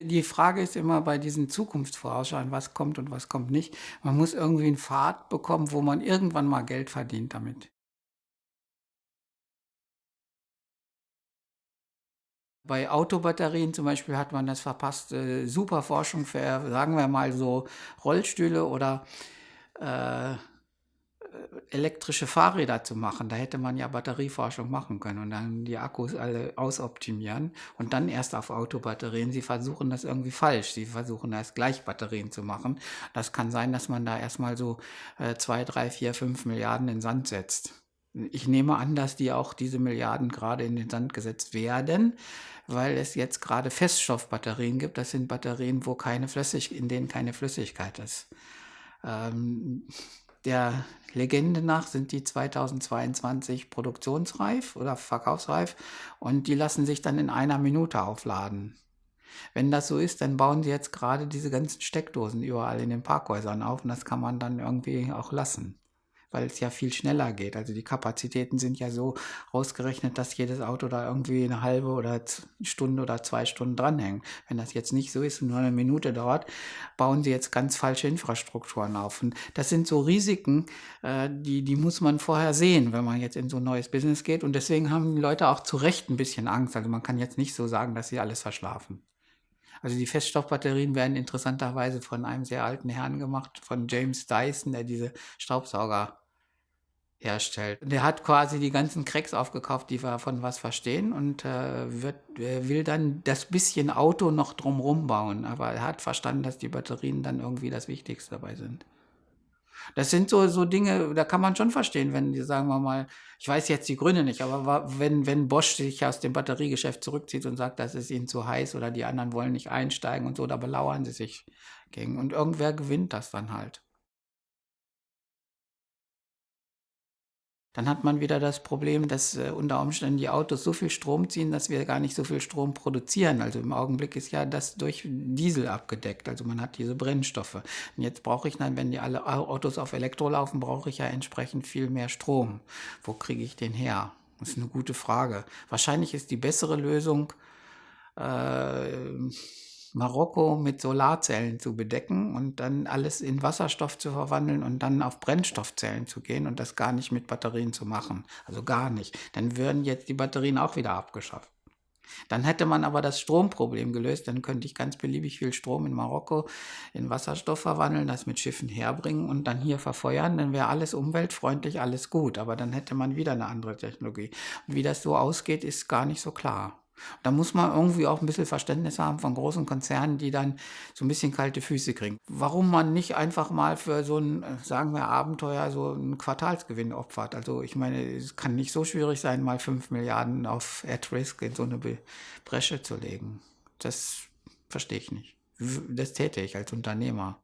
Die Frage ist immer bei diesen Zukunftsvorausschau, was kommt und was kommt nicht. Man muss irgendwie 'n Pfad bekommen, wo man irgendwann mal Geld verdient damit. Bei Autobatterien zum Beispiel hat man das verpasst, äh, super Forschung für, sagen wir mal so, Rollstühle oder, äh, elektrische Fahrräder zu machen. Da hätte man ja Batterieforschung machen können und dann die Akkus alle ausoptimieren und dann erst auf Autobatterien. Sie versuchen das irgendwie falsch. Sie versuchen erst gleich Batterien zu machen. Das kann sein, dass man da erst mal so, äh, 2, 3, 4, 5.000.000.000 in den Sand setzt. Ich nehme an, dass die auch diese Milliarden grade in den Sand gesetzt werden, weil es jetzt grade Feststoffbatterien gibt. Das sind Batterien, wo keine Flüssig in denen keine Flüssigkeit ist. Ähm, der Legende nach sind die 2022 produktionsreif oder verkaufsreif und die lassen sich dann in 1 Minute aufladen. Wenn das so ist, dann bauen sie jetzt grade diese ganzen Steckdosen überall in den Parkhäusern auf und das kann man dann irgendwie auch lassen, weil's ja viel schneller geht. Also, die Kapazitäten sind ja so ausgerechnet, dass jedes Auto da irgendwie 'ne 1/2 oder Stunde oder 2 Stunden dranhängt. Wenn das jetzt nicht so ist und nur 'ne Minute dauert, bauen sie jetzt ganz falsche Infrastrukturen auf. Und das sind so Risiken, äh, die die muss man vorher sehen, wenn man jetzt in so 'n neues Business geht und deswegen haben die Leute auch zu Recht 'n bisschen Angst. Also, man kann jetzt nicht so sagen, dass sie alles verschlafen. Also, die Feststoffbatterien werden interessanterweise von einem sehr alten Herrn gemacht, von James Dyson, der diese Staubsauger herstellt. Der hat quasi die ganzen Cracks aufgekauft, die davon was verstehen und, äh, wird äh, will dann das bisschen Auto noch drum rum bauen, aber er hat verstanden, dass die Batterien dann irgendwie das Wichtigste dabei sind. Das sind so so Dinge, da kann man schon verstehen, wenn die, sagen wir mal ich weiß jetzt die Gründe nicht, aber wenn wenn Bosch sich aus dem Batteriegeschäft zurückzieht und sagt, das ist ihnen zu heiß oder die anderen wollen nicht einsteigen und so, da belauern sie sich gegen und irgendwer gewinnt das dann halt. Dann hat man wieder das Problem, dass, äh, unter Umständen die Autos so viel Strom ziehen, dass wir gar nicht so viel Strom produzieren. Also, im Augenblick ist ja das durch Diesel abgedeckt. Also, man hat diese Brennstoffe. Und jetzt brauche ich dann, wenn die alle Au Autos auf Elektro laufen, brauche ich ja entsprechend viel mehr Strom. Wo kriege ich den her? Das ist 'ne gute Frage. Wahrscheinlich ist die bessere Lösung, ähm, Marokko mit Solarzellen zu bedecken und dann alles in Wasserstoff zu verwandeln und dann auf Brennstoffzellen zu gehen und das gar nicht mit Batterien zu machen. Also, gar nicht. Dann würden jetzt die Batterien auch wieder abgeschafft. Dann hätte man aber das Stromproblem gelöst. Dann könnte ich ganz beliebig viel Strom in Marokko in Wasserstoff verwandeln, das mit Schiffen herbringen und dann hier verfeuern. Dann wäre alles umweltfreundlich, alles gut, aber dann hätte man wieder 'ne andere Technologie. Und wie das so ausgeht, ist gar nicht so klar. Da muss man irgendwie auch 'n bisschen Verständnis haben von großen Konzernen, die dann so 'n bisschen kalte Füße kriegen. Warum man nicht einfach mal für so 'n, äh, sagen wir, Abenteuer so 'n Quartalsgewinn opfert. Also, ich meine, es kann nicht so schwierig sein, mal 5.000.000.000 auf at risk in so 'ne Be Bresche zu legen. Das verstehe ich nicht. Das täte ich als Unternehmer.